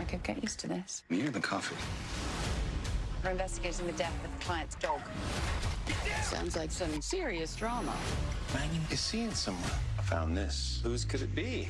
I could get used to this. Me the coffee? We're investigating the death of the client's dog. Sounds like some serious drama. Mannion is seeing someone. I found this. Whose could it be?